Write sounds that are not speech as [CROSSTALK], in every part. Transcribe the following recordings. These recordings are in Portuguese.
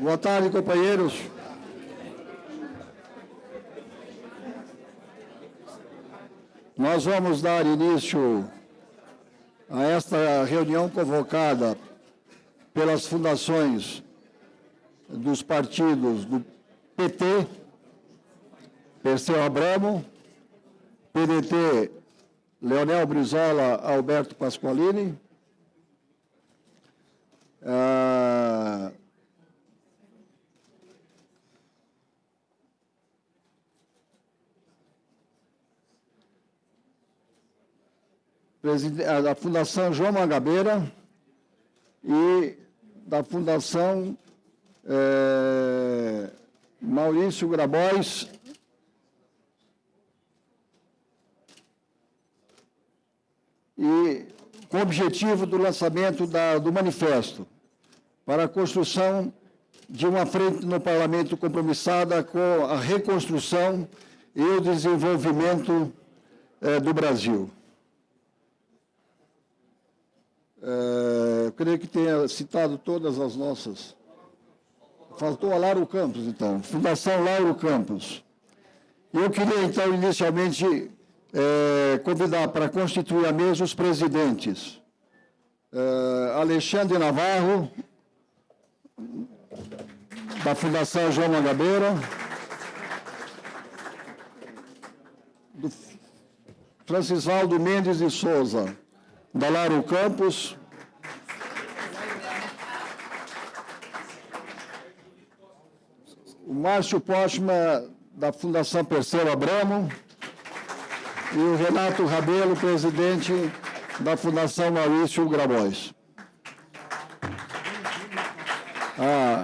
Boa tarde, companheiros. Nós vamos dar início a esta reunião convocada pelas fundações dos partidos do PT, Perseu Abramo, PDT, Leonel Brizola, Alberto Pasqualini, ah, da Fundação João Mangabeira e da Fundação é, Maurício Grabois e com o objetivo do lançamento da, do manifesto para a construção de uma frente no parlamento compromissada com a reconstrução e o desenvolvimento é, do Brasil. É, creio que tenha citado todas as nossas. Faltou a Lauro Campos, então. Fundação Lauro Campos. Eu queria, então, inicialmente, é, convidar para constituir a mesa os presidentes. É, Alexandre Navarro, da Fundação João Mangabeira. Do Francisvaldo Mendes de Souza, Dalário Campos. O Márcio Postma, da Fundação Perceiro Abramo. E o Renato Rabelo, presidente da Fundação Maurício Grabois. Ah,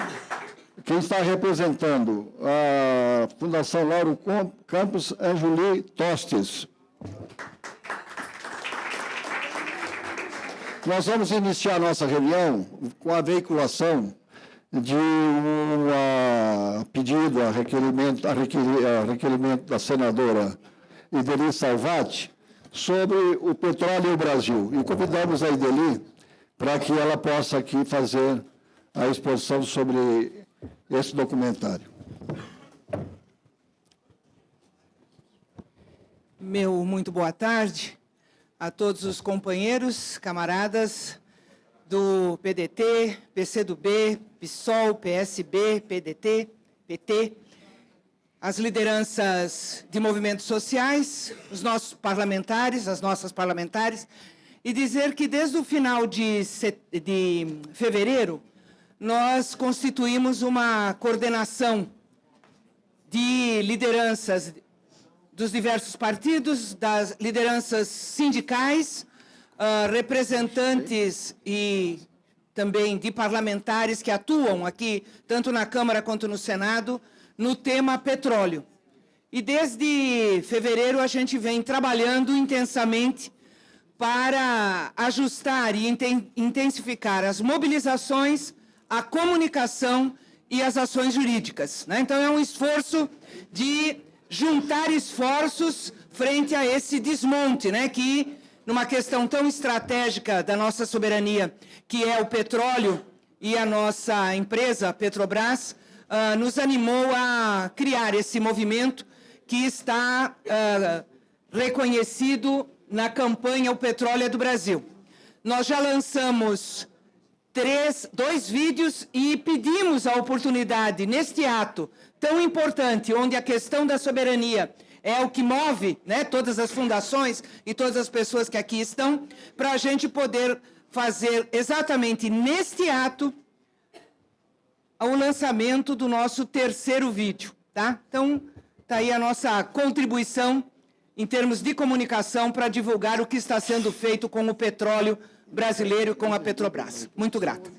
quem está representando a Fundação Lauro Campos, Anjuli Tostes. Nós vamos iniciar nossa reunião com a veiculação de um pedido a requerimento, a requerimento da senadora Ideli Salvati sobre o petróleo Brasil. E convidamos a Ideli para que ela possa aqui fazer a exposição sobre esse documentário. Meu muito boa tarde a todos os companheiros, camaradas do PDT, PCdoB, PSOL, PSB, PDT, PT, as lideranças de movimentos sociais, os nossos parlamentares, as nossas parlamentares, e dizer que desde o final de, de fevereiro, nós constituímos uma coordenação de lideranças dos diversos partidos, das lideranças sindicais, uh, representantes e também de parlamentares que atuam aqui, tanto na Câmara quanto no Senado, no tema petróleo. E desde fevereiro a gente vem trabalhando intensamente para ajustar e intensificar as mobilizações, a comunicação e as ações jurídicas. Né? Então é um esforço de juntar esforços frente a esse desmonte, né, que numa questão tão estratégica da nossa soberania, que é o petróleo e a nossa empresa, Petrobras, uh, nos animou a criar esse movimento que está uh, reconhecido na campanha O Petróleo é do Brasil. Nós já lançamos três, dois vídeos e pedimos a oportunidade, neste ato, tão importante, onde a questão da soberania é o que move né, todas as fundações e todas as pessoas que aqui estão, para a gente poder fazer exatamente neste ato o lançamento do nosso terceiro vídeo. Tá? Então, está aí a nossa contribuição em termos de comunicação para divulgar o que está sendo feito com o petróleo brasileiro e com a Petrobras. Muito grata.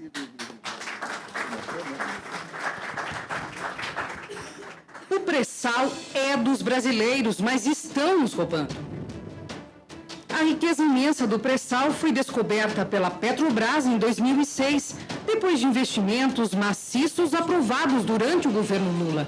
Pré-sal é dos brasileiros, mas estão nos roubando. A riqueza imensa do pré-sal foi descoberta pela Petrobras em 2006, depois de investimentos maciços aprovados durante o governo Lula.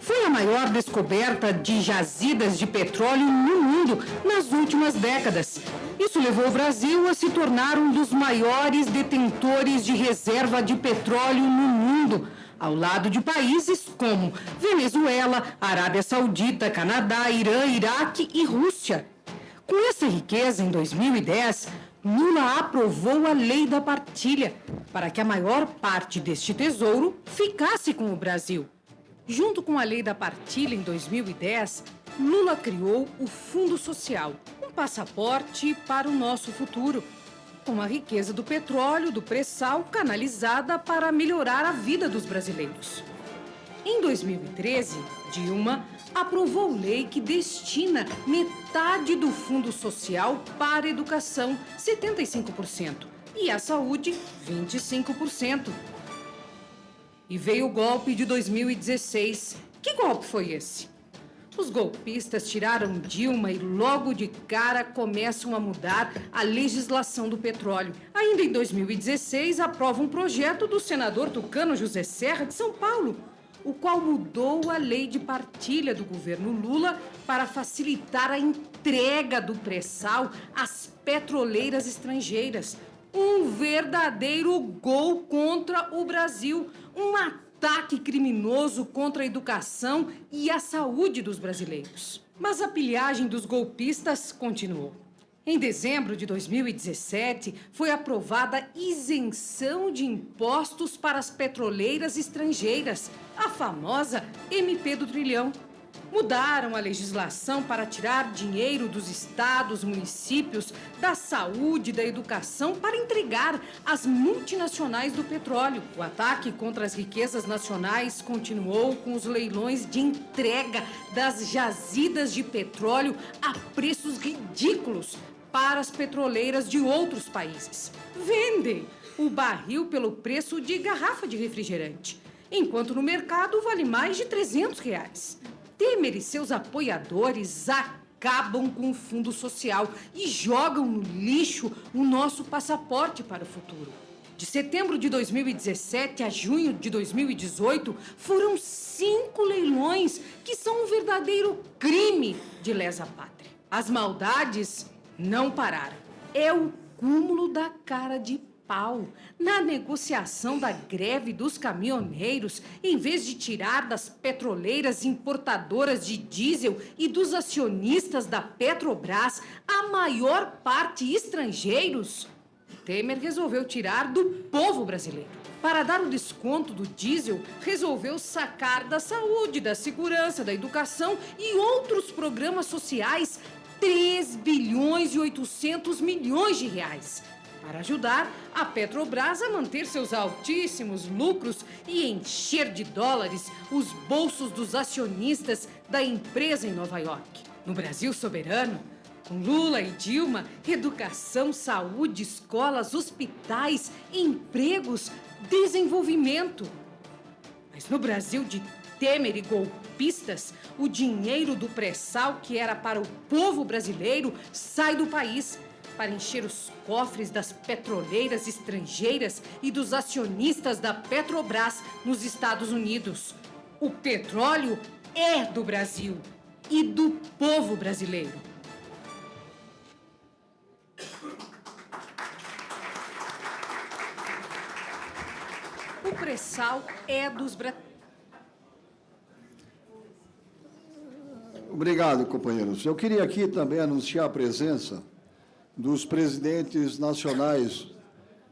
Foi a maior descoberta de jazidas de petróleo no mundo nas últimas décadas. Isso levou o Brasil a se tornar um dos maiores detentores de reserva de petróleo no mundo, ao lado de países como Venezuela, Arábia Saudita, Canadá, Irã, Iraque e Rússia. Com essa riqueza, em 2010, Lula aprovou a lei da partilha para que a maior parte deste tesouro ficasse com o Brasil. Junto com a lei da partilha em 2010, Lula criou o Fundo Social, um passaporte para o nosso futuro, com a riqueza do petróleo do pré-sal canalizada para melhorar a vida dos brasileiros. Em 2013, Dilma aprovou lei que destina metade do Fundo Social para a educação, 75%, e a saúde, 25%. E veio o golpe de 2016. Que golpe foi esse? Os golpistas tiraram Dilma e logo de cara começam a mudar a legislação do petróleo. Ainda em 2016, aprova um projeto do senador tucano José Serra de São Paulo, o qual mudou a lei de partilha do governo Lula para facilitar a entrega do pré-sal às petroleiras estrangeiras. Um verdadeiro gol contra o Brasil, um ataque criminoso contra a educação e a saúde dos brasileiros. Mas a pilhagem dos golpistas continuou. Em dezembro de 2017, foi aprovada isenção de impostos para as petroleiras estrangeiras, a famosa MP do Trilhão. Mudaram a legislação para tirar dinheiro dos estados, municípios, da saúde, da educação, para entregar às multinacionais do petróleo. O ataque contra as riquezas nacionais continuou com os leilões de entrega das jazidas de petróleo a preços ridículos para as petroleiras de outros países. Vendem o barril pelo preço de garrafa de refrigerante, enquanto no mercado vale mais de 300 reais. Temer e seus apoiadores acabam com o fundo social e jogam no lixo o nosso passaporte para o futuro. De setembro de 2017 a junho de 2018, foram cinco leilões que são um verdadeiro crime de lesa pátria. As maldades não pararam. É o cúmulo da cara de pau. Na negociação da greve dos caminhoneiros, em vez de tirar das petroleiras importadoras de diesel e dos acionistas da Petrobras a maior parte estrangeiros, Temer resolveu tirar do povo brasileiro. Para dar o desconto do diesel, resolveu sacar da saúde, da segurança, da educação e outros programas sociais 3 bilhões e 800 milhões de reais para ajudar a Petrobras a manter seus altíssimos lucros e encher de dólares os bolsos dos acionistas da empresa em Nova York. No Brasil soberano, com Lula e Dilma, educação, saúde, escolas, hospitais, empregos, desenvolvimento. Mas no Brasil de Temer e golpistas, o dinheiro do pré-sal que era para o povo brasileiro sai do país para encher os cofres das petroleiras estrangeiras e dos acionistas da Petrobras nos Estados Unidos. O petróleo é do Brasil e do povo brasileiro. O pré-sal é dos brasileiros. Obrigado, companheiros. Eu queria aqui também anunciar a presença dos presidentes nacionais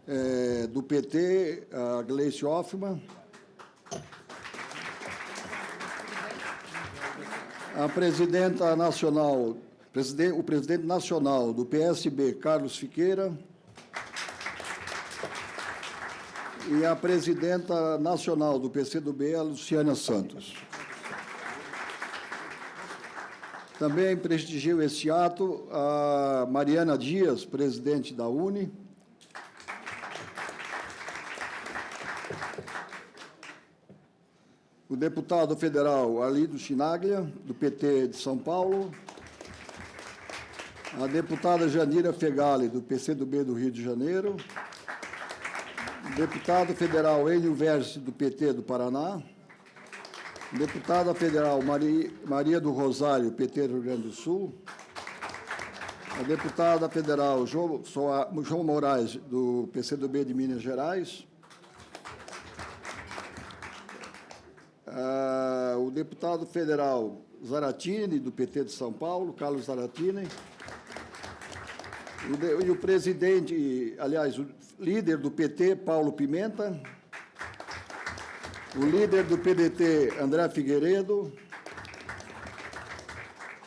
é, do PT, a Gleice Hoffmann, a presidenta nacional, o presidente nacional do PSB, Carlos Fiqueira, e a presidenta nacional do PCdoB, a Luciana Santos. Também prestigio esse ato a Mariana Dias, presidente da UNE. O deputado federal Alido Chinaglia, do PT de São Paulo. A deputada Janira Fegali, do PCdoB do Rio de Janeiro. O deputado federal Enio Verse, do PT do Paraná. Deputada Federal Maria, do Rosário, PT Rio Grande do Sul. A deputada federal João, João Moraes, do PCdoB de Minas Gerais. Ah, o deputado federal Zaratini, do PT de São Paulo, Carlos Zaratini. O de- E o presidente, aliás, o líder do PT, Paulo Pimenta. O líder do PDT, André Figueiredo.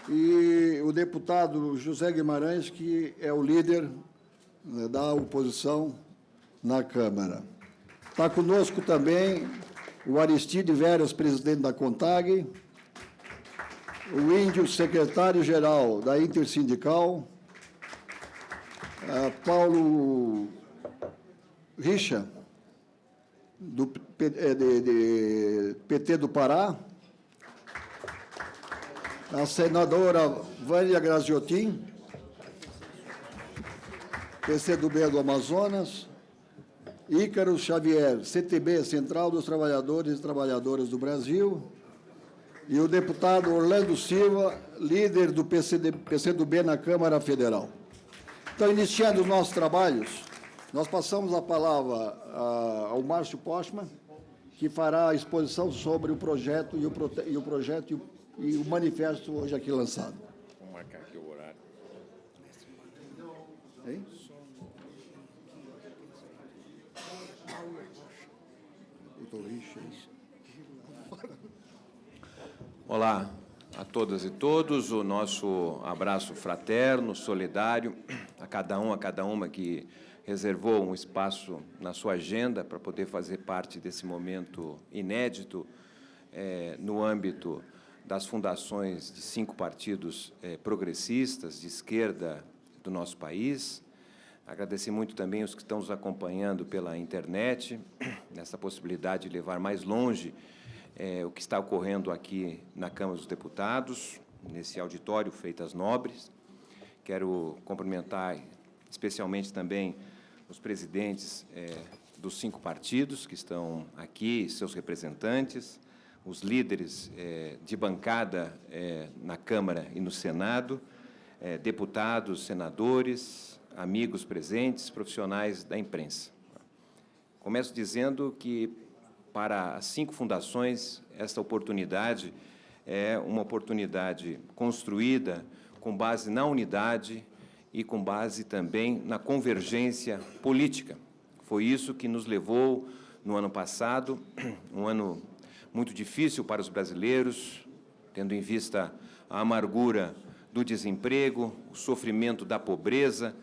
E o deputado José Guimarães, que é o líder né, da oposição na Câmara. Está conosco também o Aristide Veras, presidente da CONTAG, o Índio, secretário-geral da Intersindical, Paulo Richa, do eh, de- de PT do Pará, a senadora Vânia Graziotin, PCdoB do Amazonas, Ícaro Xavier, CTB, Central dos Trabalhadores e Trabalhadoras do Brasil, e o deputado Orlando Silva, líder do PCD, PCdoB na Câmara Federal. Então, iniciando os nossos trabalhos, nós passamos a palavra ah, ao Márcio Postman, que fará a exposição sobre o projeto e o, prote- e o projeto e o, e o manifesto hoje aqui lançado. Vamos marcar aqui o horário. Hein? Richard. Olá a todas e todos, o nosso abraço fraterno, solidário, a cada um, a cada uma que reservou um espaço na sua agenda para poder fazer parte desse momento inédito eh, no âmbito das fundações de cinco partidos eh, progressistas de esquerda do nosso país. Agradecer muito também os que estão nos acompanhando pela internet, nessa possibilidade de levar mais longe eh, o que está ocorrendo aqui na Câmara dos Deputados, nesse auditório Feitas Nobres. Quero cumprimentar especialmente também os presidentes eh, dos cinco partidos que estão aqui, seus representantes, os líderes eh, de bancada eh, na Câmara e no Senado, eh, deputados, senadores, amigos presentes, profissionais da imprensa. Começo dizendo que, para as cinco fundações, esta oportunidade é uma oportunidade construída com base na unidade e com base também na convergência política. Foi isso que nos levou, no ano passado, [CLEARS THROAT] um ano muito difícil para os brasileiros, tendo em vista a amargura do desemprego, o sofrimento da pobreza,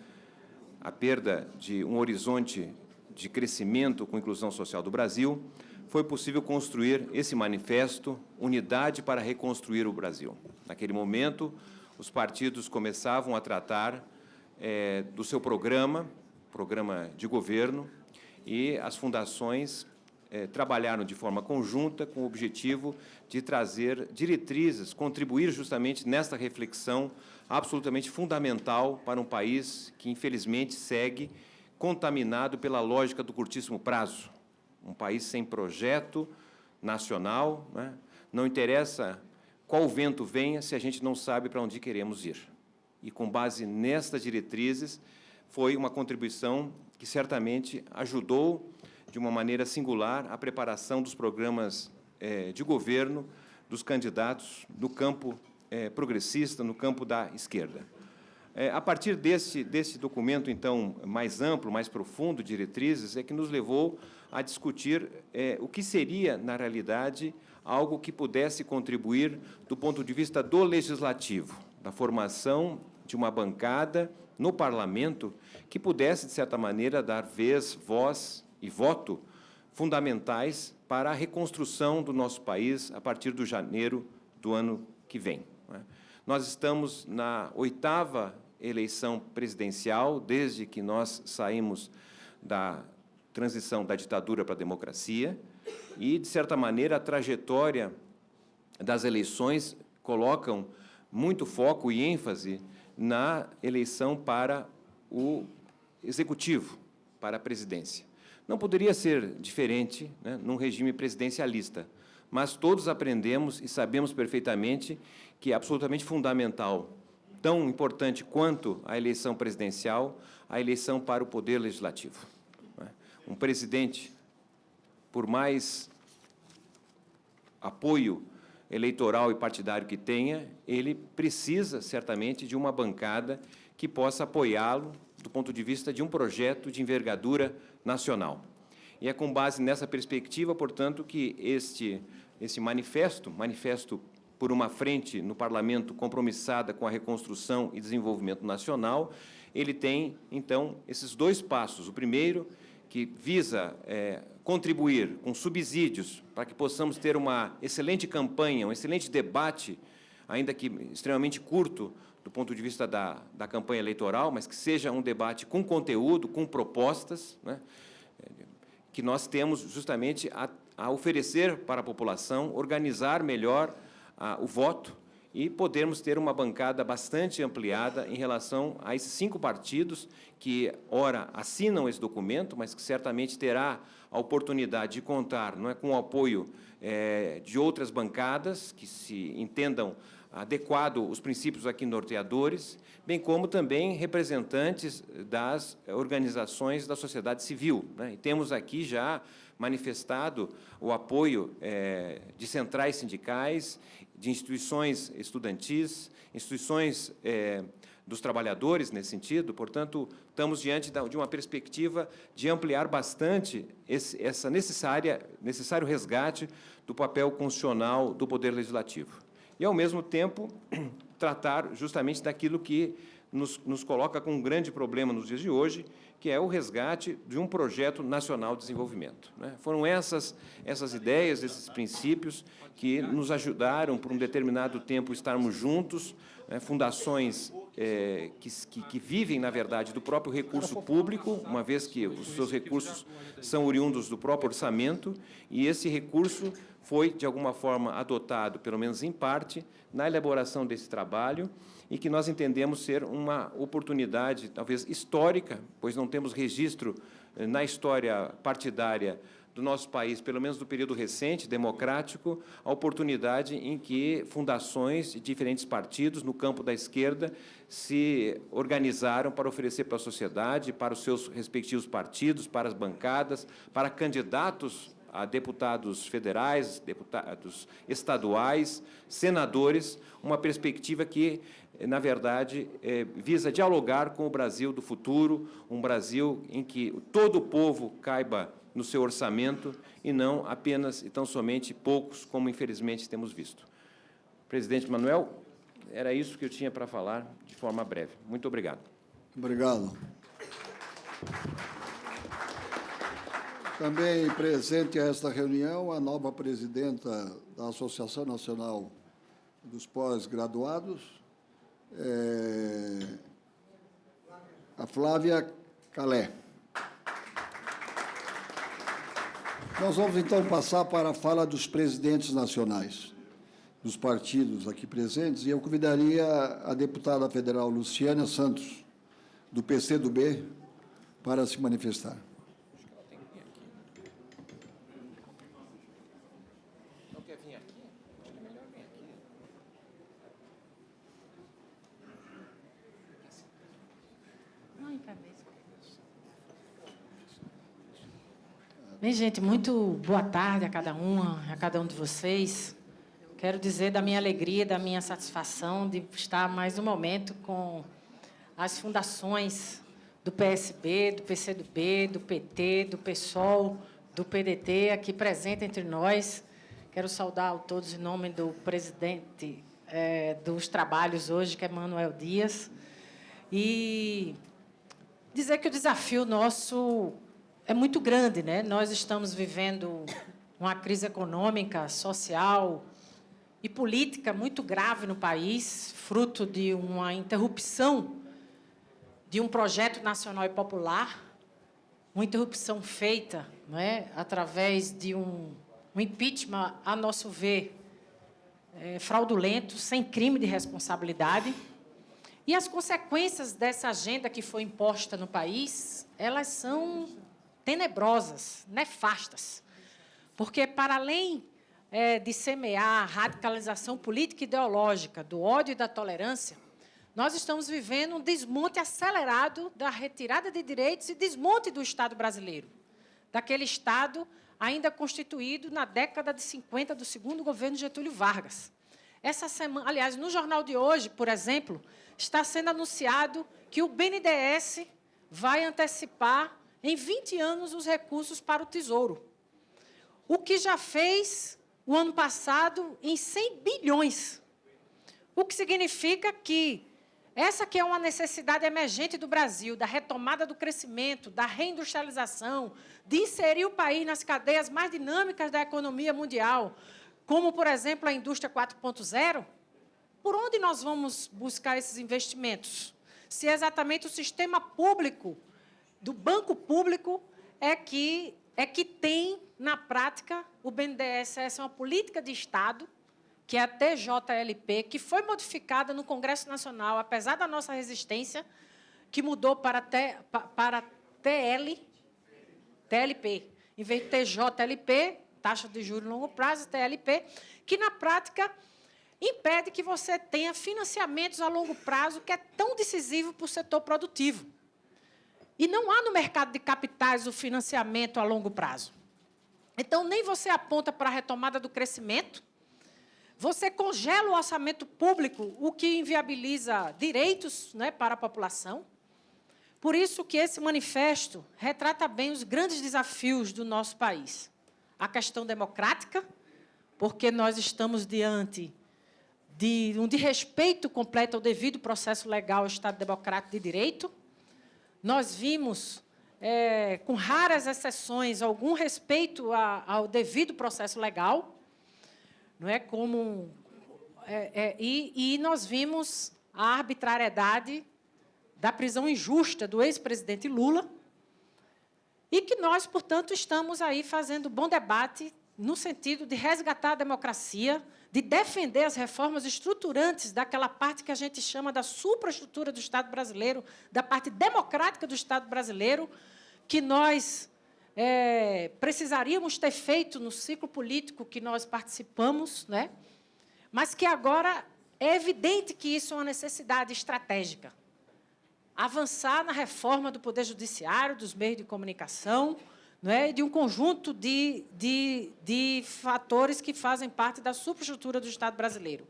a perda de um horizonte de crescimento com inclusão social do Brasil, foi possível construir esse manifesto Unidade para Reconstruir o Brasil. Naquele momento, os partidos começavam a tratar eh, do seu programa, programa de governo, e as fundações eh, trabalharam de forma conjunta com o objetivo de trazer diretrizes, contribuir justamente nesta reflexão absolutamente fundamental para um país que, infelizmente, segue contaminado pela lógica do curtíssimo prazo. Um país sem projeto nacional, né? não interessa qual vento venha se a gente não sabe para onde queremos ir. E, com base nestas diretrizes, foi uma contribuição que certamente ajudou, de uma maneira singular, a preparação dos programas eh, de governo dos candidatos no campo eh, progressista, no campo da esquerda. É, a partir desse, desse documento, então, mais amplo, mais profundo, diretrizes, é que nos levou a discutir o que seria, na realidade, algo que pudesse contribuir do ponto de vista do legislativo, da formação de uma bancada no parlamento que pudesse, de certa maneira, dar vez, voz e voto fundamentais para a reconstrução do nosso país a partir do janeiro do ano que vem. é? Nós estamos na oitava eleição presidencial, desde que nós saímos da transição da ditadura para a democracia, e, de certa maneira, a trajetória das eleições colocam muito foco e ênfase na eleição para o executivo, para a presidência. Não poderia ser diferente né, num regime presidencialista, mas todos aprendemos e sabemos perfeitamente que é absolutamente fundamental, tão importante quanto a eleição presidencial, a eleição para o poder legislativo. não é? Um presidente, por mais apoio eleitoral e partidário que tenha, ele precisa, certamente, de uma bancada que possa apoiá-lo do ponto de vista de um projeto de envergadura nacional. E é com base nessa perspectiva, portanto, que este, esse manifesto, manifesto por uma frente no parlamento compromissada com a reconstrução e desenvolvimento nacional, ele tem, então, esses dois passos. O primeiro, que visa é, contribuir com subsídios para que possamos ter uma excelente campanha, um excelente debate, ainda que extremamente curto do ponto de vista da, da campanha eleitoral, mas que seja um debate com conteúdo, com propostas, né, que nós temos justamente a, a oferecer para a população, organizar melhor a, o voto e podermos ter uma bancada bastante ampliada em relação a esses cinco partidos que, ora, assinam esse documento, mas que certamente terá a oportunidade de contar não é, com o apoio é, de outras bancadas que se entendam adequado os princípios aqui norteadores, bem como também representantes das organizações da sociedade civil. Né? E temos aqui já manifestado o apoio é, de centrais sindicais, de instituições estudantis, instituições é, dos trabalhadores nesse sentido, portanto, estamos diante de uma perspectiva de ampliar bastante esse, essa necessária, necessário resgate do papel constitucional do Poder Legislativo. E, ao mesmo tempo, [CLEARS THROAT] tratar justamente daquilo que nos, nos coloca com um grande problema nos dias de hoje, que é o resgate de um projeto nacional de desenvolvimento. Né? Foram essas, essas ideias, esses princípios que nos ajudaram, por um determinado tempo, estarmos juntos, né? fundações é, que, que, que, vivem, na verdade, do próprio recurso público, uma vez que os seus recursos são oriundos do próprio orçamento, e esse recurso foi, de alguma forma, adotado, pelo menos em parte, na elaboração desse trabalho, e que nós entendemos ser uma oportunidade, talvez histórica, pois não temos registro eh, na história partidária do nosso país, pelo menos do período recente, democrático, a oportunidade em que fundações de diferentes partidos no campo da esquerda se organizaram para oferecer para a sociedade, para os seus respectivos partidos, para as bancadas, para candidatos a deputados federais, deputados estaduais, senadores, uma perspectiva que na verdade, é, visa dialogar com o Brasil do futuro, um Brasil em que todo o povo caiba no seu orçamento e não apenas e tão somente poucos, como infelizmente temos visto. Presidente Manuel, era isso que eu tinha para falar de forma breve. Muito obrigado. Obrigado. Também presente a esta reunião a nova presidenta da Associação Nacional dos Pós-Graduados, é, a Flávia Calé. Nós vamos então passar para a fala dos presidentes nacionais dos partidos aqui presentes, e eu convidaria a deputada federal Luciana Santos, do PCdoB, para se manifestar. Gente, muito boa tarde a cada uma, a cada um de vocês. Quero dizer da minha alegria, da minha satisfação de estar mais um momento com as fundações do PSB, do PCdoB, do PT, do PSOL, do PDT, aqui presente entre nós. Quero saudar a todos em nome do presidente é, dos trabalhos hoje, que é Manuel Dias, e dizer que o desafio nosso é muito grande. Né? Nós estamos vivendo uma crise econômica, social e política muito grave no país, fruto de uma interrupção de um projeto nacional e popular, uma interrupção feita não é, através de um, um impeachment, a nosso ver, é, fraudulento, sem crime de responsabilidade. E as consequências dessa agenda que foi imposta no país, elas são tenebrosas, nefastas. Porque, para além é, de semear a radicalização política e ideológica do ódio e da tolerância, nós estamos vivendo um desmonte acelerado da retirada de direitos e desmonte do Estado brasileiro, daquele Estado ainda constituído na década de 50 do segundo governo Getúlio Vargas. Essa semana, aliás, no jornal de hoje, por exemplo, está sendo anunciado que o BNDES vai antecipar em 20 anos os recursos para o Tesouro. O que já fez o ano passado em 100 bilhões. O que significa que essa que é uma necessidade emergente do Brasil, da retomada do crescimento, da reindustrialização, de inserir o país nas cadeias mais dinâmicas da economia mundial, como, por exemplo, a indústria 4.0, por onde nós vamos buscar esses investimentos? Se é exatamente o sistema público, do banco público, é que, é que tem, na prática, o BNDES, essa é uma política de Estado, que é a TJLP, que foi modificada no Congresso Nacional, apesar da nossa resistência, que mudou para, para TL, TLP. Em vez de TJLP, taxa de juros longo prazo, TLP, que, na prática, impede que você tenha financiamentos a longo prazo, que é tão decisivo para o setor produtivo. E não há no mercado de capitais o financiamento a longo prazo. Então, nem você aponta para a retomada do crescimento, você congela o orçamento público, o que inviabiliza direitos né, para a população. Por isso que esse manifesto retrata bem os grandes desafios do nosso país a questão democrática, porque nós estamos diante de um desrespeito completo ao devido processo legal ao Estado Democrático de Direito. Nós vimos, é, com raras exceções, algum respeito a, ao devido processo legal, não é? Como é, é, e, e nós vimos a arbitrariedade da prisão injusta do ex-presidente Lula, e que nós, portanto, estamos aí fazendo bom debate no sentido de resgatar a democracia, de defender as reformas estruturantes daquela parte que a gente chama da supraestrutura do Estado brasileiro, da parte democrática do Estado brasileiro, que nós é, precisaríamos ter feito no ciclo político que nós participamos, né? mas que agora é evidente que isso é uma necessidade estratégica avançar na reforma do Poder Judiciário, dos meios de comunicação, é? de um conjunto de, de, de fatores que fazem parte da superestrutura do Estado brasileiro.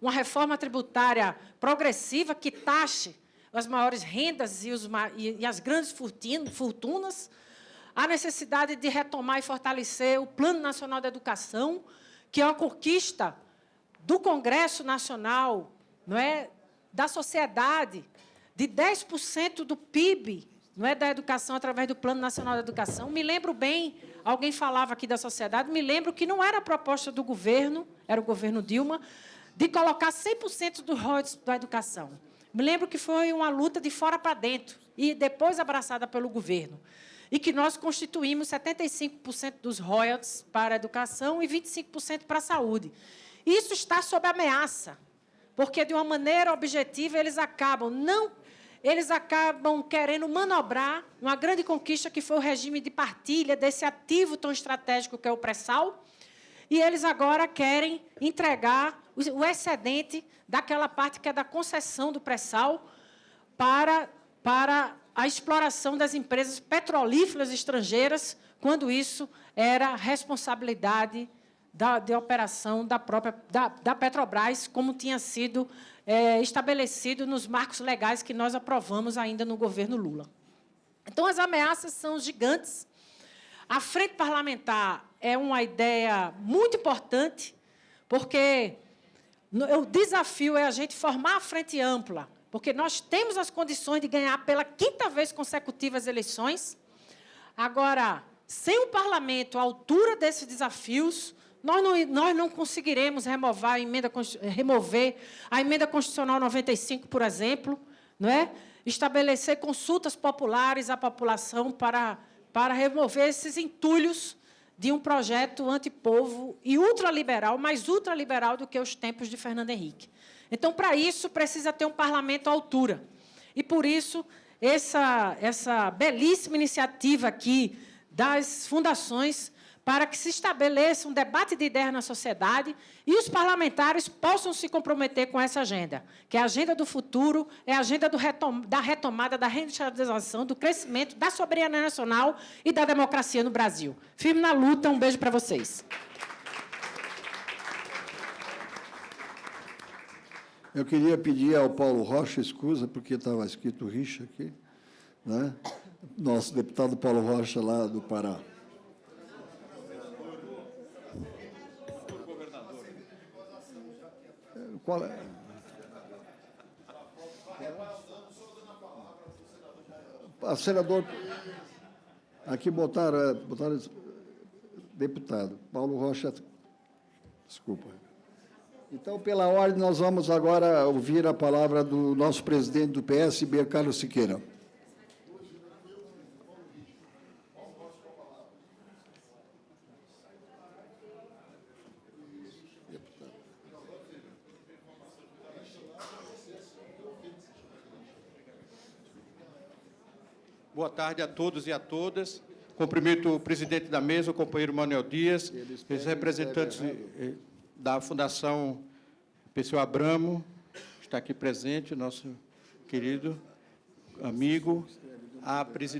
Uma reforma tributária progressiva que taxe as maiores rendas e, os, e as grandes fortunas, a necessidade de retomar e fortalecer o Plano Nacional de Educação, que é uma conquista do Congresso Nacional, não é? da sociedade, de 10% do PIB, não é da educação através do Plano Nacional de Educação. Me lembro bem, alguém falava aqui da sociedade, me lembro que não era a proposta do governo, era o governo Dilma, de colocar 100% dos royalties da educação. Me lembro que foi uma luta de fora para dentro e depois abraçada pelo governo. E que nós constituímos 75% dos royalties para a educação e 25% para a saúde. Isso está sob ameaça, porque, de uma maneira objetiva, eles acabam não eles acabam querendo manobrar uma grande conquista que foi o regime de partilha desse ativo tão estratégico que é o pré-sal, e eles agora querem entregar o excedente daquela parte que é da concessão do pré-sal para, para a exploração das empresas petrolíferas estrangeiras, quando isso era responsabilidade da, de operação da própria da, da Petrobras, como tinha sido é, estabelecido nos marcos legais que nós aprovamos ainda no governo Lula. Então, as ameaças são gigantes. A frente parlamentar é uma ideia muito importante, porque o desafio é a gente formar a frente ampla, porque nós temos as condições de ganhar pela quinta vez consecutiva as eleições. Agora, sem o parlamento à altura desses desafios, nós não, nós não conseguiremos remover a, emenda, remover a emenda constitucional 95, por exemplo, não é? estabelecer consultas populares à população para, para remover esses entulhos de um projeto antipovo e ultraliberal, mais ultraliberal do que os tempos de Fernando Henrique. Então, para isso, precisa ter um parlamento à altura. E, por isso, essa, essa belíssima iniciativa aqui das fundações para que se estabeleça um debate de ideias na sociedade e os parlamentares possam se comprometer com essa agenda, que é a agenda do futuro, é a agenda retom da retomada, da reindustrialização, do crescimento, da soberania nacional e da democracia no Brasil. Firme na luta, um beijo para vocês. Eu queria pedir ao Paulo Rocha escusa, porque estava escrito Richa aqui, né? nosso deputado Paulo Rocha, lá do Pará. Qual é? A senador, aqui botaram, é, botaram deputado, Paulo Rocha, desculpa. Então, pela ordem, nós vamos agora ouvir a palavra do nosso presidente do PSB, Carlos Siqueira. Boa tarde a todos e a todas. Cumprimento o presidente da mesa, o companheiro Manuel Dias, os representantes da Fundação Pessoa Abramo, está aqui presente, nosso querido amigo,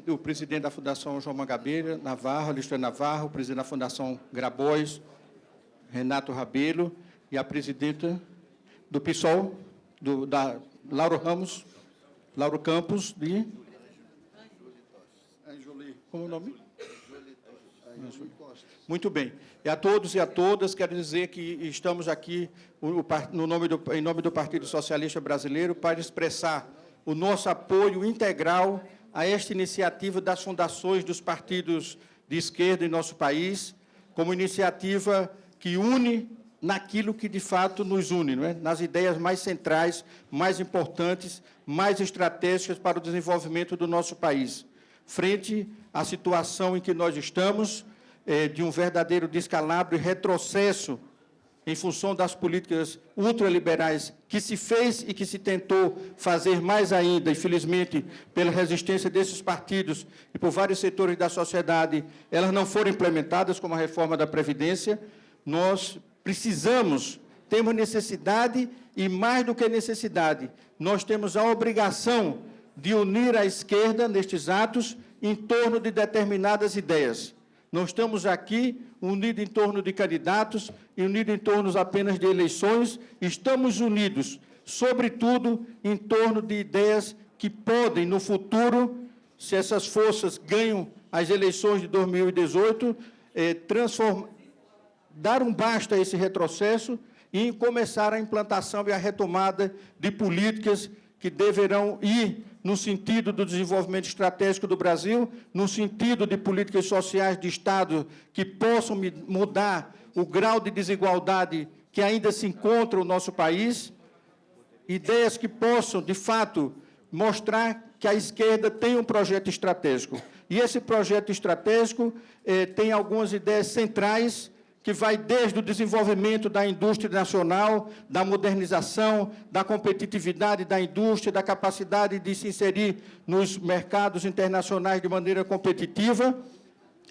o presidente da Fundação João Mangabeira, Navarro, Alexandre Navarro, o presidente da Fundação Grabois, Renato Rabelo, e a presidenta do PSOL, do, da Lauro Ramos, Lauro Campos, de... Como o nome? Muito bem. E a todos e a todas, quero dizer que estamos aqui no nome do, em nome do Partido Socialista Brasileiro para expressar o nosso apoio integral a esta iniciativa das fundações dos partidos de esquerda em nosso país, como iniciativa que une naquilo que de fato nos une, é? nas ideias mais centrais, mais importantes, mais estratégicas para o desenvolvimento do nosso país. Frente à situação em que nós estamos, é, de um verdadeiro descalabro e retrocesso em função das políticas ultraliberais que se fez e que se tentou fazer mais ainda, infelizmente, pela resistência desses partidos e por vários setores da sociedade, elas não foram implementadas, como a reforma da Previdência, nós precisamos, temos necessidade e, mais do que necessidade, nós temos a obrigação de unir a esquerda nestes atos em torno de determinadas ideias. Não estamos aqui unidos em torno de candidatos e unidos em torno apenas de eleições, estamos unidos, sobretudo, em torno de ideias que podem, no futuro, se essas forças ganham as eleições de 2018, eh, dar um basta a esse retrocesso e começar a implantação e a retomada de políticas que deverão ir no sentido do desenvolvimento estratégico do Brasil, no sentido de políticas sociais de Estado que possam mudar o grau de desigualdade que ainda se encontra no nosso país, ideias que possam, de fato, mostrar que a esquerda tem um projeto estratégico. E esse projeto estratégico eh, tem algumas ideias centrais que vai desde o desenvolvimento da indústria nacional, da modernização, da competitividade da indústria, da capacidade de se inserir nos mercados internacionais de maneira competitiva,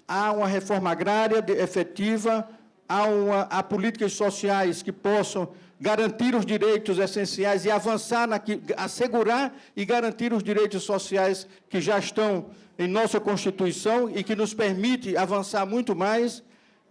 há uma reforma agrária efetiva, há, uma, há políticas sociais que possam garantir os direitos essenciais e avançar, na, assegurar e garantir os direitos sociais que já estão em nossa Constituição e que nos permite avançar muito mais,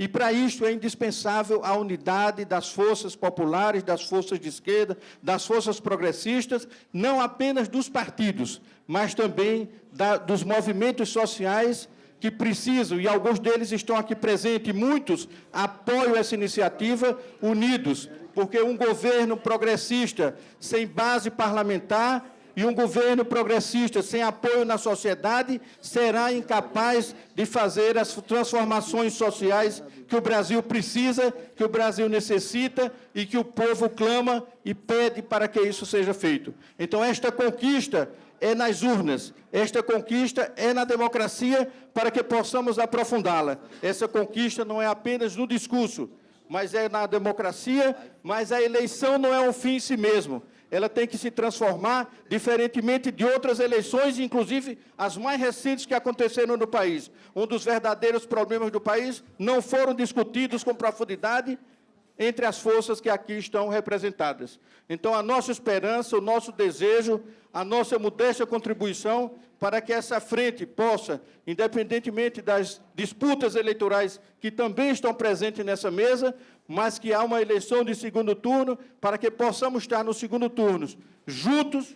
e para isso é indispensável a unidade das forças populares, das forças de esquerda, das forças progressistas, não apenas dos partidos, mas também da, dos movimentos sociais que precisam, e alguns deles estão aqui presentes, e muitos apoiam essa iniciativa, unidos, porque um governo progressista sem base parlamentar e um governo progressista sem apoio na sociedade será incapaz de fazer as transformações sociais que o Brasil precisa, que o Brasil necessita e que o povo clama e pede para que isso seja feito. Então, esta conquista é nas urnas, esta conquista é na democracia para que possamos aprofundá-la. Essa conquista não é apenas no discurso, mas é na democracia, mas a eleição não é um fim em si mesmo ela tem que se transformar, diferentemente de outras eleições, inclusive as mais recentes que aconteceram no país. Um dos verdadeiros problemas do país não foram discutidos com profundidade entre as forças que aqui estão representadas. Então, a nossa esperança, o nosso desejo, a nossa modesta contribuição para que essa frente possa, independentemente das disputas eleitorais que também estão presentes nessa mesa, mas que há uma eleição de segundo turno, para que possamos estar no segundo turno juntos,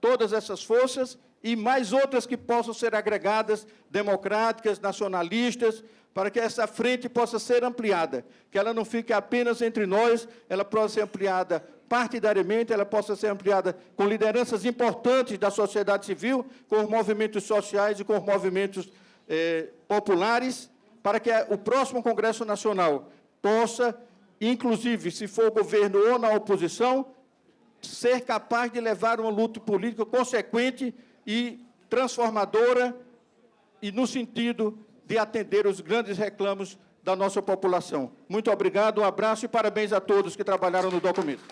todas essas forças, e mais outras que possam ser agregadas, democráticas, nacionalistas, para que essa frente possa ser ampliada, que ela não fique apenas entre nós, ela possa ser ampliada partidariamente, ela possa ser ampliada com lideranças importantes da sociedade civil, com os movimentos sociais e com os movimentos eh, populares, para que o próximo Congresso Nacional possa, inclusive, se for governo ou na oposição, ser capaz de levar uma luta política consequente e transformadora e no sentido de atender os grandes reclamos da nossa população. Muito obrigado, um abraço e parabéns a todos que trabalharam no documento.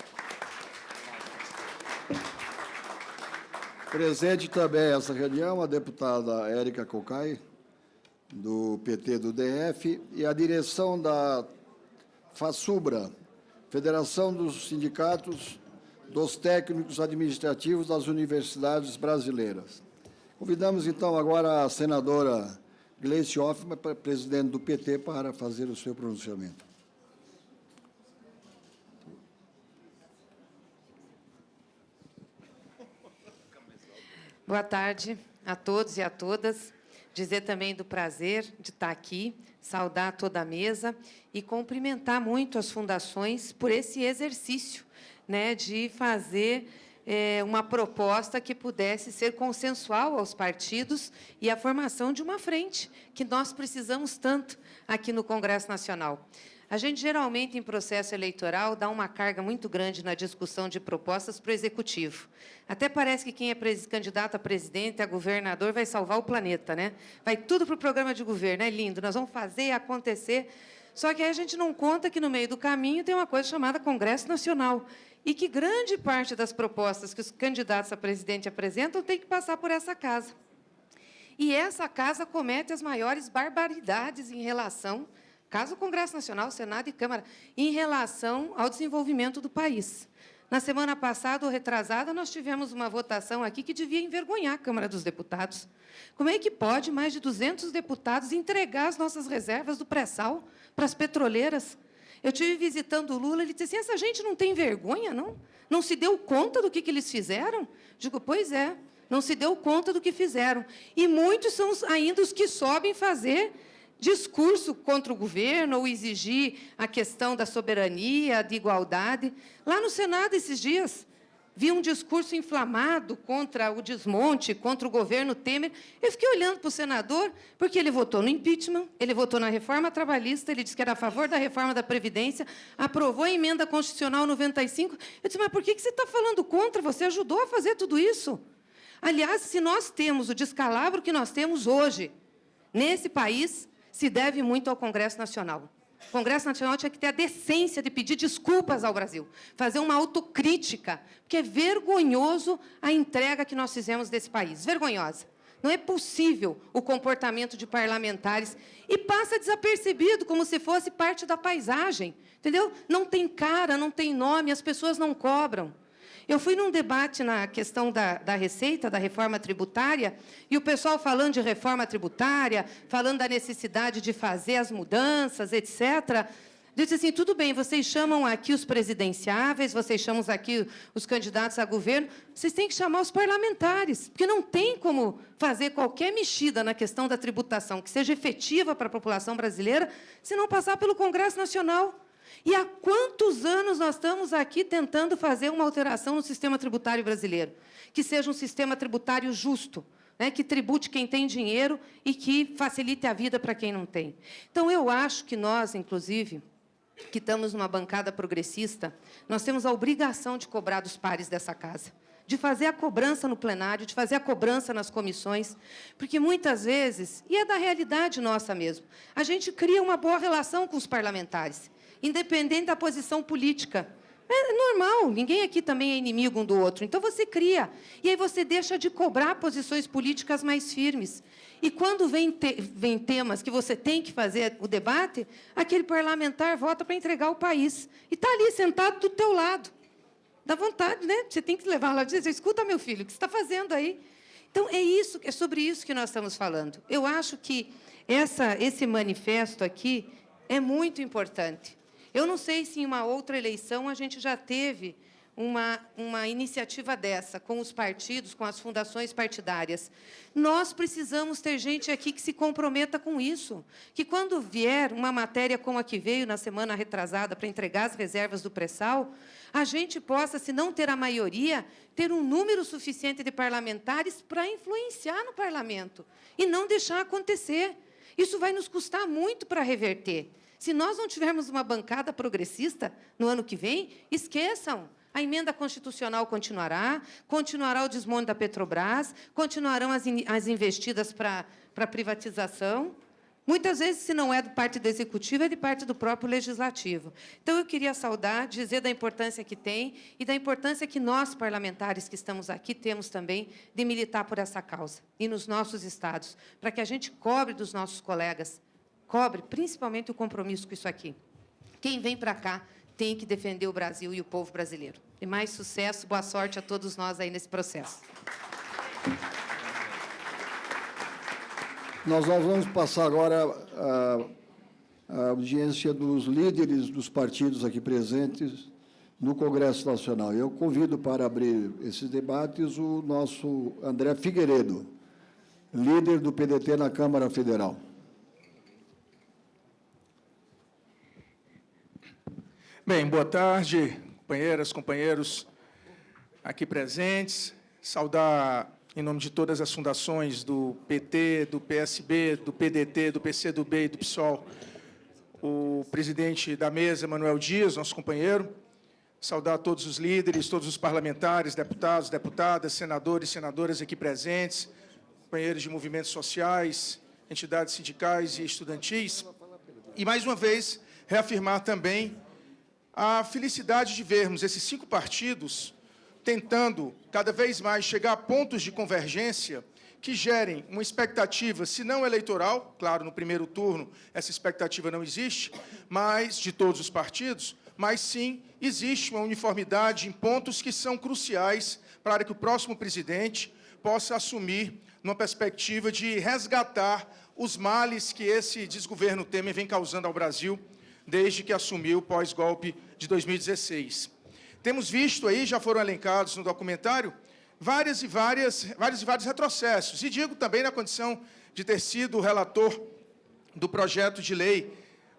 Presente também essa reunião a deputada Érica Cocai, do PT do DF, e a direção da FASUBRA, Federação dos Sindicatos dos Técnicos Administrativos das Universidades Brasileiras. Convidamos, então, agora a senadora Gleice Hoffmann, presidente do PT, para fazer o seu pronunciamento. Boa tarde a todos e a todas. Dizer também do prazer de estar aqui, saudar toda a mesa e cumprimentar muito as fundações por esse exercício né, de fazer uma proposta que pudesse ser consensual aos partidos e a formação de uma frente, que nós precisamos tanto aqui no Congresso Nacional. A gente, geralmente, em processo eleitoral, dá uma carga muito grande na discussão de propostas para o Executivo. Até parece que quem é candidato a presidente, a governador, vai salvar o planeta. né? Vai tudo para o programa de governo, é lindo, nós vamos fazer acontecer. Só que aí a gente não conta que, no meio do caminho, tem uma coisa chamada Congresso Nacional, e que grande parte das propostas que os candidatos a presidente apresentam tem que passar por essa casa. E essa casa comete as maiores barbaridades em relação, caso Congresso Nacional, Senado e Câmara, em relação ao desenvolvimento do país. Na semana passada, ou retrasada, nós tivemos uma votação aqui que devia envergonhar a Câmara dos Deputados. Como é que pode mais de 200 deputados entregar as nossas reservas do pré-sal para as petroleiras? Eu tive visitando o Lula, ele disse assim, essa gente não tem vergonha, não? Não se deu conta do que, que eles fizeram? Digo, pois é, não se deu conta do que fizeram. E muitos são ainda os que sobem fazer discurso contra o governo ou exigir a questão da soberania, de igualdade. Lá no Senado, esses dias, vi um discurso inflamado contra o desmonte, contra o governo Temer. Eu fiquei olhando para o senador, porque ele votou no impeachment, ele votou na reforma trabalhista, ele disse que era a favor da reforma da Previdência, aprovou a emenda constitucional 95. Eu disse, mas por que você está falando contra? Você ajudou a fazer tudo isso. Aliás, se nós temos o descalabro que nós temos hoje, nesse país, se deve muito ao Congresso Nacional. O Congresso Nacional tinha que ter a decência de pedir desculpas ao Brasil, fazer uma autocrítica, porque é vergonhoso a entrega que nós fizemos desse país, vergonhosa. Não é possível o comportamento de parlamentares e passa desapercebido, como se fosse parte da paisagem, entendeu? Não tem cara, não tem nome, as pessoas não cobram. Eu fui num debate na questão da, da receita, da reforma tributária, e o pessoal falando de reforma tributária, falando da necessidade de fazer as mudanças, etc., disse assim, tudo bem, vocês chamam aqui os presidenciáveis, vocês chamam aqui os candidatos a governo, vocês têm que chamar os parlamentares, porque não tem como fazer qualquer mexida na questão da tributação que seja efetiva para a população brasileira se não passar pelo Congresso Nacional. E há quantos anos nós estamos aqui tentando fazer uma alteração no sistema tributário brasileiro? Que seja um sistema tributário justo, né, que tribute quem tem dinheiro e que facilite a vida para quem não tem. Então, eu acho que nós, inclusive, que estamos numa bancada progressista, nós temos a obrigação de cobrar dos pares dessa casa de fazer a cobrança no plenário, de fazer a cobrança nas comissões, porque muitas vezes, e é da realidade nossa mesmo, a gente cria uma boa relação com os parlamentares independente da posição política. É normal, ninguém aqui também é inimigo um do outro. Então você cria. E aí você deixa de cobrar posições políticas mais firmes. E quando vem, te vem temas que você tem que fazer o debate, aquele parlamentar vota para entregar o país. E está ali sentado do teu lado. Dá vontade, né? Você tem que levar lá e dizer, escuta, meu filho, o que você está fazendo aí? Então, é, isso, é sobre isso que nós estamos falando. Eu acho que essa, esse manifesto aqui é muito importante. Eu não sei se em uma outra eleição a gente já teve uma, uma iniciativa dessa, com os partidos, com as fundações partidárias. Nós precisamos ter gente aqui que se comprometa com isso, que quando vier uma matéria como a que veio na semana retrasada para entregar as reservas do pré-sal, a gente possa, se não ter a maioria, ter um número suficiente de parlamentares para influenciar no parlamento e não deixar acontecer. Isso vai nos custar muito para reverter. Se nós não tivermos uma bancada progressista no ano que vem, esqueçam. A emenda constitucional continuará, continuará o desmonte da Petrobras, continuarão as, in, as investidas para a privatização. Muitas vezes, se não é do parte do Executivo, é de parte do próprio Legislativo. Então, eu queria saudar, dizer da importância que tem e da importância que nós, parlamentares que estamos aqui, temos também de militar por essa causa e nos nossos estados, para que a gente cobre dos nossos colegas, cobre principalmente o compromisso com isso aqui. Quem vem para cá tem que defender o Brasil e o povo brasileiro. E mais sucesso, boa sorte a todos nós aí nesse processo. Nós vamos passar agora a, a audiência dos líderes dos partidos aqui presentes no Congresso Nacional. Eu convido para abrir esses debates o nosso André Figueiredo, líder do PDT na Câmara Federal. Bem, boa tarde, companheiras, companheiros aqui presentes. Saudar, em nome de todas as fundações do PT, do PSB, do PDT, do PCdoB e do PSOL, o presidente da mesa, Manuel Dias, nosso companheiro. Saudar todos os líderes, todos os parlamentares, deputados, deputadas, senadores, senadoras aqui presentes, companheiros de movimentos sociais, entidades sindicais e estudantis. E, mais uma vez, reafirmar também a felicidade de vermos esses cinco partidos tentando cada vez mais chegar a pontos de convergência que gerem uma expectativa, se não eleitoral, claro, no primeiro turno essa expectativa não existe, mas de todos os partidos, mas sim existe uma uniformidade em pontos que são cruciais para que o próximo presidente possa assumir numa perspectiva de resgatar os males que esse desgoverno Temer vem causando ao Brasil desde que assumiu pós-golpe de 2016. Temos visto aí, já foram elencados no documentário, várias e várias, vários e vários retrocessos. E digo também na condição de ter sido o relator do projeto de lei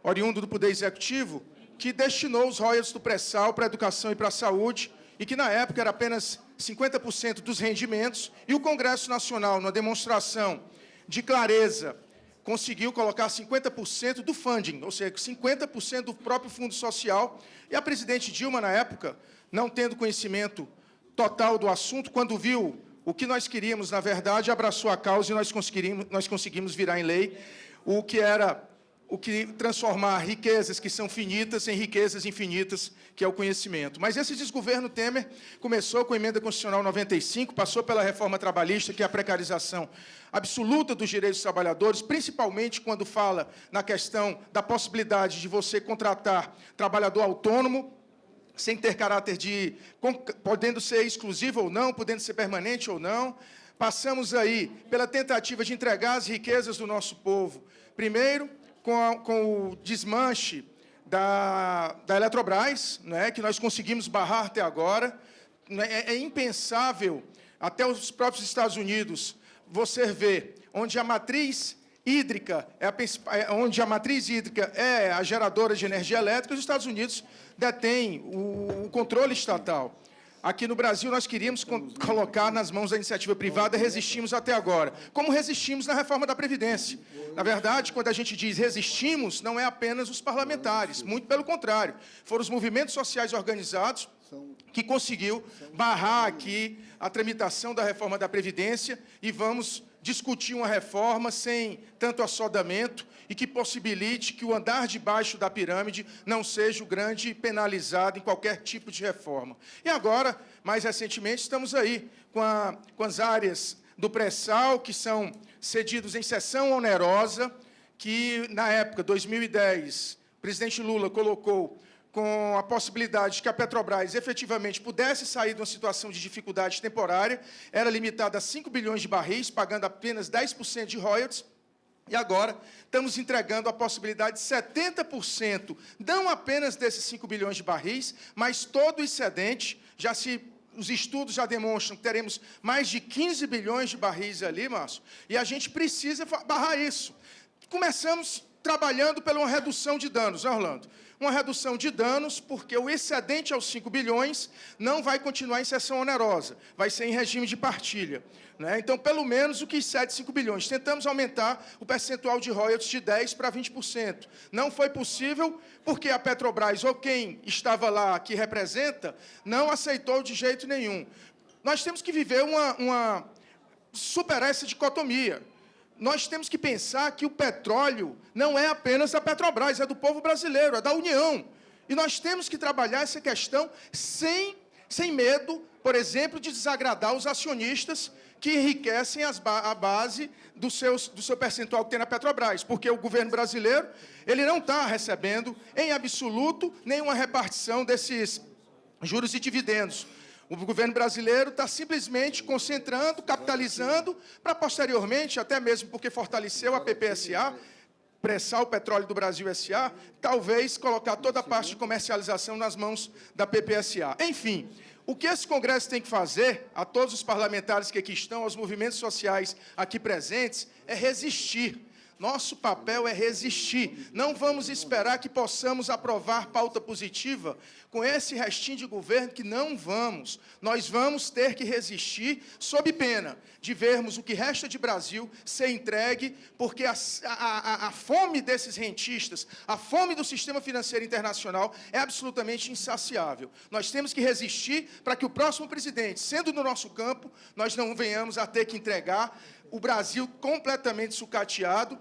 oriundo do Poder Executivo, que destinou os royalties do pré-sal para a educação e para a saúde, e que, na época, era apenas 50% dos rendimentos, e o Congresso Nacional, numa demonstração de clareza conseguiu colocar 50% do funding, ou seja, 50% do próprio fundo social. E a presidente Dilma, na época, não tendo conhecimento total do assunto, quando viu o que nós queríamos, na verdade, abraçou a causa e nós conseguimos, nós conseguimos virar em lei o que era o que transformar riquezas que são finitas em riquezas infinitas, que é o conhecimento. Mas esse desgoverno Temer começou com a emenda constitucional 95, passou pela reforma trabalhista, que é a precarização absoluta dos direitos dos trabalhadores, principalmente quando fala na questão da possibilidade de você contratar trabalhador autônomo, sem ter caráter de... podendo ser exclusivo ou não, podendo ser permanente ou não. Passamos aí pela tentativa de entregar as riquezas do nosso povo. Primeiro, com, a, com o desmanche da, da Eletrobras, né, que nós conseguimos barrar até agora. Né, é, é impensável, até os próprios Estados Unidos, você ver onde a matriz hídrica, é a, é, onde a matriz hídrica é a geradora de energia elétrica, os Estados Unidos detêm o, o controle estatal. Aqui no Brasil, nós queríamos colocar nas mãos da iniciativa privada, resistimos até agora. Como resistimos na reforma da Previdência. Na verdade, quando a gente diz resistimos, não é apenas os parlamentares, muito pelo contrário. Foram os movimentos sociais organizados que conseguiu barrar aqui a tramitação da reforma da Previdência e vamos discutir uma reforma sem tanto assodamento e que possibilite que o andar de baixo da pirâmide não seja o grande penalizado em qualquer tipo de reforma. E agora, mais recentemente, estamos aí com, a, com as áreas do pré-sal, que são cedidos em sessão onerosa, que, na época, 2010, o presidente Lula colocou com a possibilidade de que a Petrobras efetivamente pudesse sair de uma situação de dificuldade temporária, era limitada a 5 bilhões de barris, pagando apenas 10% de royalties, e agora estamos entregando a possibilidade de 70%, não apenas desses 5 bilhões de barris, mas todo o excedente, já se os estudos já demonstram que teremos mais de 15 bilhões de barris ali, Márcio, e a gente precisa barrar isso. Começamos trabalhando pela uma redução de danos, né, Orlando? Uma redução de danos, porque o excedente aos 5 bilhões não vai continuar em sessão onerosa, vai ser em regime de partilha. Né? Então, pelo menos o que excede 5 bilhões. Tentamos aumentar o percentual de royalties de 10% para 20%. Não foi possível, porque a Petrobras, ou quem estava lá, que representa, não aceitou de jeito nenhum. Nós temos que viver uma, uma superar essa dicotomia nós temos que pensar que o petróleo não é apenas da Petrobras, é do povo brasileiro, é da União. E nós temos que trabalhar essa questão sem, sem medo, por exemplo, de desagradar os acionistas que enriquecem ba a base do, seus, do seu percentual que tem na Petrobras, porque o governo brasileiro ele não está recebendo, em absoluto, nenhuma repartição desses juros e dividendos. O governo brasileiro está simplesmente concentrando, capitalizando, para posteriormente, até mesmo porque fortaleceu a PPSA, pressar o petróleo do Brasil SA, talvez colocar toda a parte de comercialização nas mãos da PPSA. Enfim, o que esse Congresso tem que fazer, a todos os parlamentares que aqui estão, aos movimentos sociais aqui presentes, é resistir nosso papel é resistir. Não vamos esperar que possamos aprovar pauta positiva com esse restinho de governo que não vamos. Nós vamos ter que resistir sob pena de vermos o que resta de Brasil ser entregue, porque a, a, a fome desses rentistas, a fome do sistema financeiro internacional é absolutamente insaciável. Nós temos que resistir para que o próximo presidente, sendo no nosso campo, nós não venhamos a ter que entregar o Brasil completamente sucateado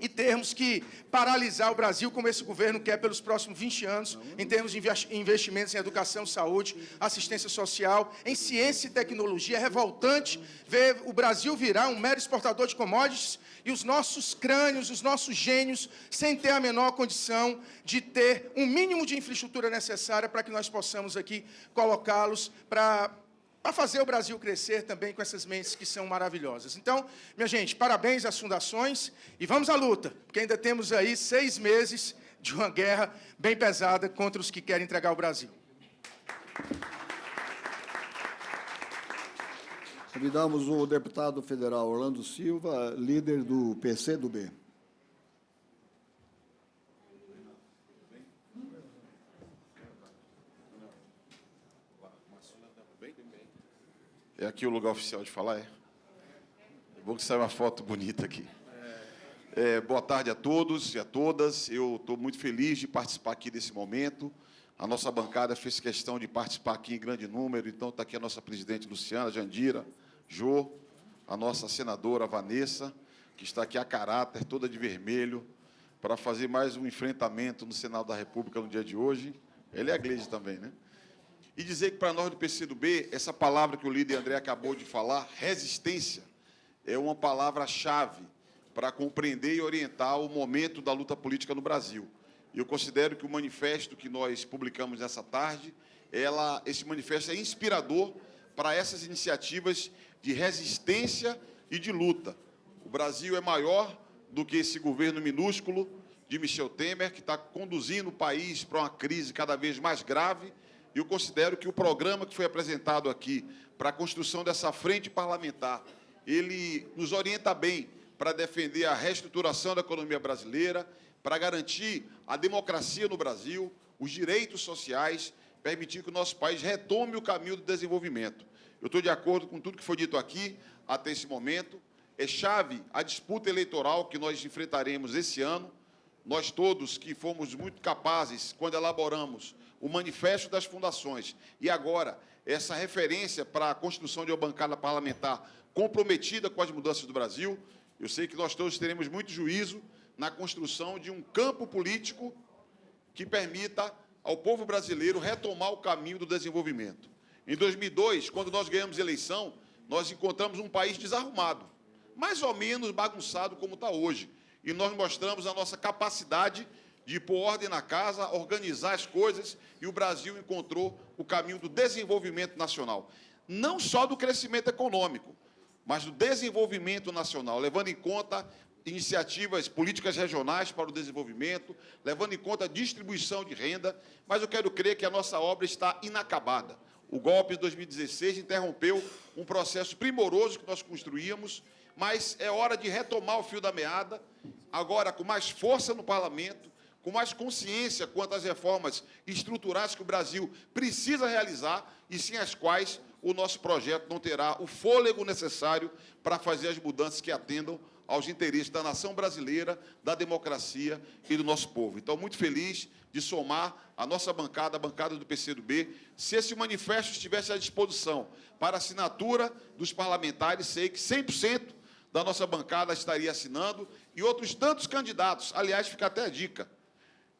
e termos que paralisar o Brasil, como esse governo quer pelos próximos 20 anos, em termos de investimentos em educação, saúde, assistência social, em ciência e tecnologia. É revoltante ver o Brasil virar um mero exportador de commodities e os nossos crânios, os nossos gênios, sem ter a menor condição de ter um mínimo de infraestrutura necessária para que nós possamos aqui colocá-los para para fazer o Brasil crescer também com essas mentes que são maravilhosas. Então, minha gente, parabéns às fundações e vamos à luta, porque ainda temos aí seis meses de uma guerra bem pesada contra os que querem entregar o Brasil. Convidamos o deputado federal Orlando Silva, líder do PCdoB. É aqui o lugar oficial de falar, é? É bom que saia uma foto bonita aqui. É, boa tarde a todos e a todas. Eu estou muito feliz de participar aqui desse momento. A nossa bancada fez questão de participar aqui em grande número, então está aqui a nossa presidente Luciana Jandira, Jô, a nossa senadora Vanessa, que está aqui a caráter, toda de vermelho, para fazer mais um enfrentamento no Senado da República no dia de hoje. Ele é a Gleide também, né? E dizer que para nós do PCdoB, essa palavra que o líder André acabou de falar, resistência, é uma palavra-chave para compreender e orientar o momento da luta política no Brasil. Eu considero que o manifesto que nós publicamos nessa tarde, ela, esse manifesto é inspirador para essas iniciativas de resistência e de luta. O Brasil é maior do que esse governo minúsculo de Michel Temer, que está conduzindo o país para uma crise cada vez mais grave, eu considero que o programa que foi apresentado aqui para a construção dessa frente parlamentar, ele nos orienta bem para defender a reestruturação da economia brasileira, para garantir a democracia no Brasil, os direitos sociais, permitir que o nosso país retome o caminho do desenvolvimento. Eu estou de acordo com tudo que foi dito aqui até esse momento. É chave a disputa eleitoral que nós enfrentaremos esse ano. nós todos que fomos muito capazes quando elaboramos o Manifesto das Fundações e agora essa referência para a construção de uma bancada parlamentar comprometida com as mudanças do Brasil, eu sei que nós todos teremos muito juízo na construção de um campo político que permita ao povo brasileiro retomar o caminho do desenvolvimento. Em 2002, quando nós ganhamos eleição, nós encontramos um país desarrumado, mais ou menos bagunçado como está hoje. E nós mostramos a nossa capacidade de pôr ordem na casa, organizar as coisas, e o Brasil encontrou o caminho do desenvolvimento nacional. Não só do crescimento econômico, mas do desenvolvimento nacional, levando em conta iniciativas políticas regionais para o desenvolvimento, levando em conta a distribuição de renda, mas eu quero crer que a nossa obra está inacabada. O golpe de 2016 interrompeu um processo primoroso que nós construíamos, mas é hora de retomar o fio da meada, agora com mais força no parlamento, com mais consciência quanto às reformas estruturais que o Brasil precisa realizar e sem as quais o nosso projeto não terá o fôlego necessário para fazer as mudanças que atendam aos interesses da nação brasileira, da democracia e do nosso povo. Então, muito feliz de somar a nossa bancada, a bancada do PCdoB. Se esse manifesto estivesse à disposição para assinatura dos parlamentares, sei que 100% da nossa bancada estaria assinando e outros tantos candidatos. Aliás, fica até a dica.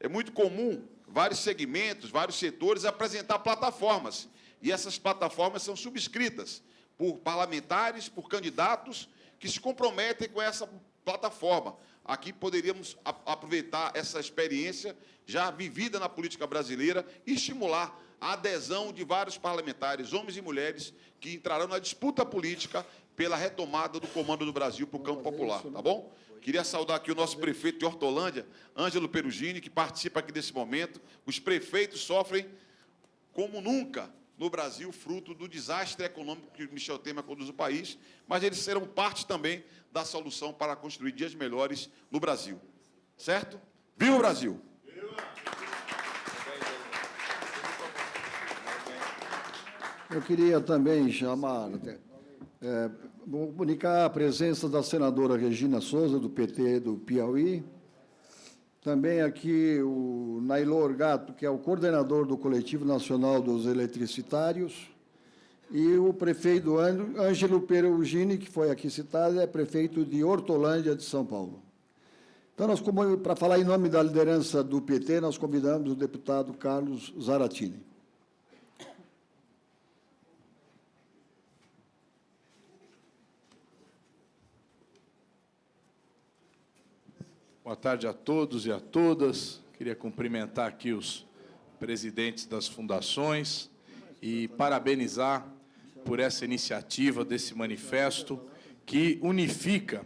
É muito comum vários segmentos, vários setores apresentar plataformas. E essas plataformas são subscritas por parlamentares, por candidatos que se comprometem com essa plataforma. Aqui poderíamos aproveitar essa experiência já vivida na política brasileira e estimular a adesão de vários parlamentares, homens e mulheres, que entrarão na disputa política pela retomada do comando do Brasil para o campo popular, tá bom? Queria saudar aqui o nosso prefeito de Hortolândia, Ângelo Perugini, que participa aqui desse momento. Os prefeitos sofrem como nunca no Brasil, fruto do desastre econômico que Michel Temer conduz o país, mas eles serão parte também da solução para construir dias melhores no Brasil. Certo? Viva o Brasil! Eu queria também chamar, é, comunicar a presença da senadora Regina Souza, do PT do Piauí, também aqui o Nailor Gato, que é o coordenador do Coletivo Nacional dos Eletricitários, e o prefeito Ângelo Perugini, que foi aqui citado, é prefeito de Hortolândia, de São Paulo. Então, nós, para falar em nome da liderança do PT, nós convidamos o deputado Carlos Zaratini. Boa tarde a todos e a todas. Queria cumprimentar aqui os presidentes das fundações e parabenizar por essa iniciativa desse manifesto que unifica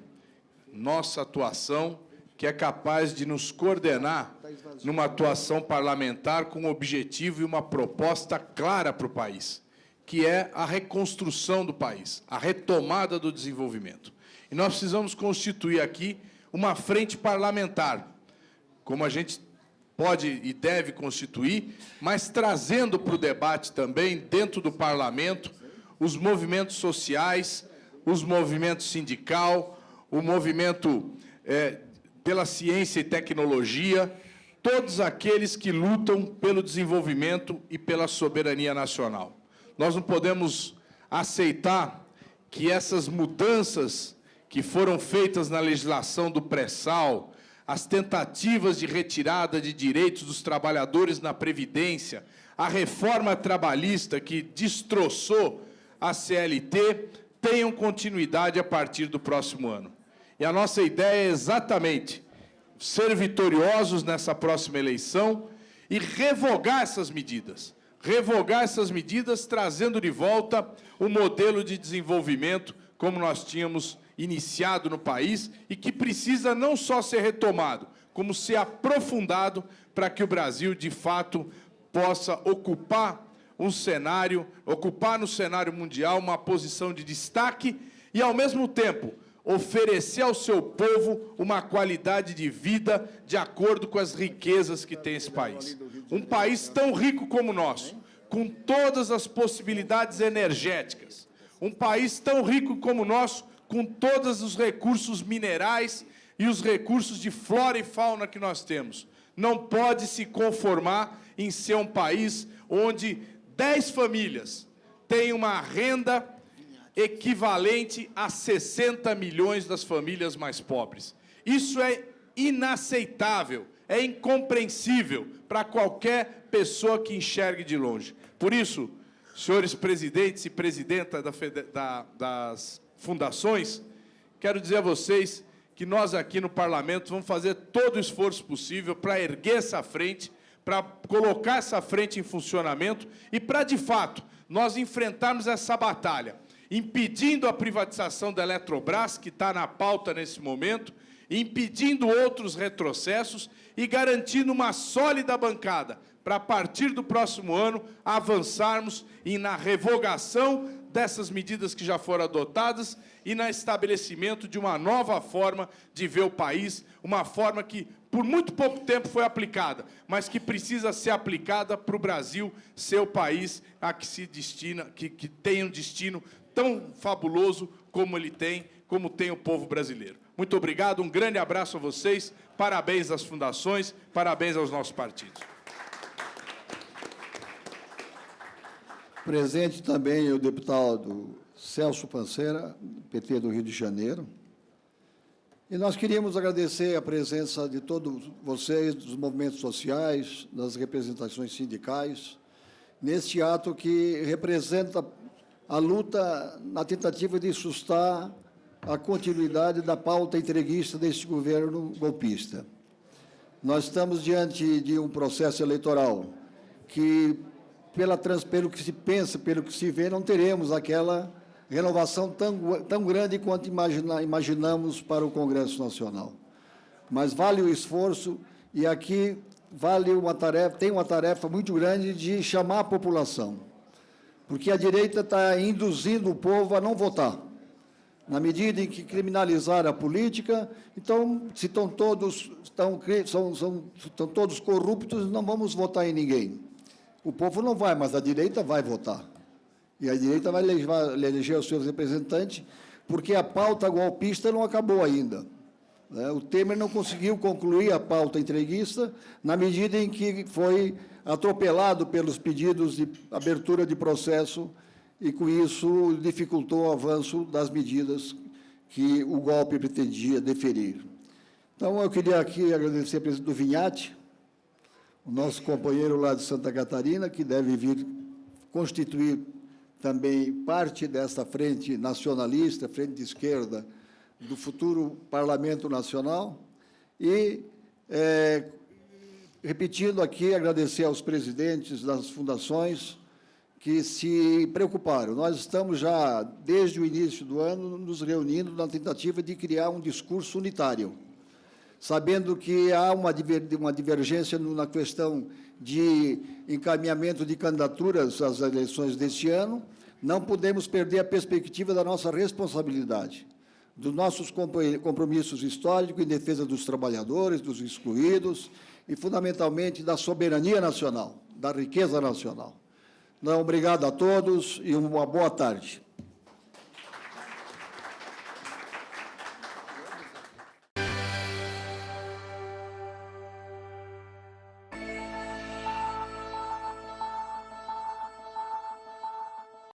nossa atuação, que é capaz de nos coordenar numa atuação parlamentar com um objetivo e uma proposta clara para o país, que é a reconstrução do país, a retomada do desenvolvimento. E nós precisamos constituir aqui uma frente parlamentar, como a gente pode e deve constituir, mas trazendo para o debate também, dentro do parlamento, os movimentos sociais, os movimentos sindical, o movimento é, pela ciência e tecnologia, todos aqueles que lutam pelo desenvolvimento e pela soberania nacional. Nós não podemos aceitar que essas mudanças que foram feitas na legislação do pré-sal, as tentativas de retirada de direitos dos trabalhadores na Previdência, a reforma trabalhista que destroçou a CLT, tenham continuidade a partir do próximo ano. E a nossa ideia é exatamente ser vitoriosos nessa próxima eleição e revogar essas medidas. Revogar essas medidas, trazendo de volta o modelo de desenvolvimento como nós tínhamos iniciado no país e que precisa não só ser retomado, como ser aprofundado para que o Brasil, de fato, possa ocupar um cenário, ocupar no cenário mundial uma posição de destaque e, ao mesmo tempo, oferecer ao seu povo uma qualidade de vida de acordo com as riquezas que tem esse país. Um país tão rico como o nosso, com todas as possibilidades energéticas, um país tão rico como o nosso, com todos os recursos minerais, e os recursos de flora e fauna que nós temos. Não pode se conformar em ser um país onde 10 famílias têm uma renda equivalente a 60 milhões das famílias mais pobres. Isso é inaceitável, é incompreensível para qualquer pessoa que enxergue de longe. Por isso, senhores presidentes e presidenta da, da, das fundações, quero dizer a vocês que nós aqui no Parlamento vamos fazer todo o esforço possível para erguer essa frente, para colocar essa frente em funcionamento e para, de fato, nós enfrentarmos essa batalha, impedindo a privatização da Eletrobras, que está na pauta nesse momento, impedindo outros retrocessos e garantindo uma sólida bancada para, a partir do próximo ano, avançarmos na revogação dessas medidas que já foram adotadas e no estabelecimento de uma nova forma de ver o país, uma forma que, por muito pouco tempo, foi aplicada, mas que precisa ser aplicada para o Brasil ser o país a que se destina, que, que tem um destino tão fabuloso como ele tem, como tem o povo brasileiro. Muito obrigado, um grande abraço a vocês, parabéns às fundações, parabéns aos nossos partidos. Presente também o deputado Celso Panceira, PT do Rio de Janeiro. E nós queríamos agradecer a presença de todos vocês, dos movimentos sociais, das representações sindicais, neste ato que representa a luta na tentativa de sustar a continuidade da pauta entreguista deste governo golpista. Nós estamos diante de um processo eleitoral que pela, pelo que se pensa, pelo que se vê, não teremos aquela renovação tão, tão grande quanto imagina, imaginamos para o Congresso Nacional. Mas vale o esforço e aqui vale uma tarefa, tem uma tarefa muito grande de chamar a população, porque a direita está induzindo o povo a não votar. Na medida em que criminalizar a política, então, se estão todos, estão, são, são, estão todos corruptos, não vamos votar em ninguém. O povo não vai, mas a direita vai votar. E a direita vai eleger os seus representantes, porque a pauta golpista não acabou ainda. Né? O Temer não conseguiu concluir a pauta entreguista na medida em que foi atropelado pelos pedidos de abertura de processo e, com isso, dificultou o avanço das medidas que o golpe pretendia deferir. Então, eu queria aqui agradecer a presença do Vinhate, o nosso companheiro lá de Santa Catarina, que deve vir constituir também parte dessa frente nacionalista, frente de esquerda, do futuro Parlamento Nacional. E, é, repetindo aqui, agradecer aos presidentes das fundações que se preocuparam. Nós estamos já, desde o início do ano, nos reunindo na tentativa de criar um discurso unitário sabendo que há uma, uma divergência na questão de encaminhamento de candidaturas às eleições deste ano, não podemos perder a perspectiva da nossa responsabilidade, dos nossos compromissos históricos em defesa dos trabalhadores, dos excluídos e, fundamentalmente, da soberania nacional, da riqueza nacional. Então, obrigado a todos e uma boa tarde.